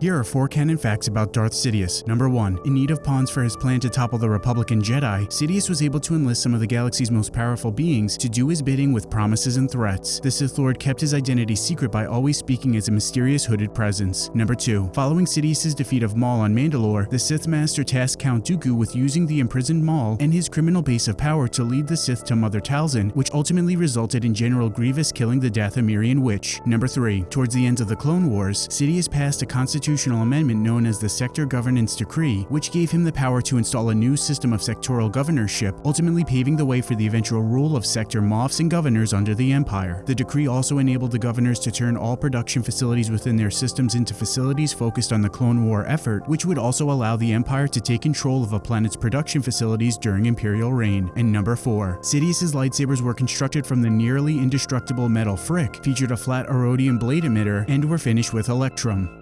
Here are four canon facts about Darth Sidious. Number 1. In need of pawns for his plan to topple the Republican Jedi, Sidious was able to enlist some of the galaxy's most powerful beings to do his bidding with promises and threats. The Sith Lord kept his identity secret by always speaking as a mysterious hooded presence. Number 2. Following Sidious's defeat of Maul on Mandalore, the Sith Master tasked Count Dooku with using the imprisoned Maul and his criminal base of power to lead the Sith to Mother Talzin, which ultimately resulted in General Grievous killing the Dathomirian witch. Number 3. Towards the end of the Clone Wars, Sidious passed a constitutional amendment known as the Sector Governance Decree, which gave him the power to install a new system of sectoral governorship, ultimately paving the way for the eventual rule of sector moffs and governors under the Empire. The decree also enabled the governors to turn all production facilities within their systems into facilities focused on the Clone War effort, which would also allow the Empire to take control of a planet's production facilities during Imperial reign. And number 4. Sidious's lightsabers were constructed from the nearly indestructible metal phrik, featured a flat aurodium blade emitter, and were finished with Electrum.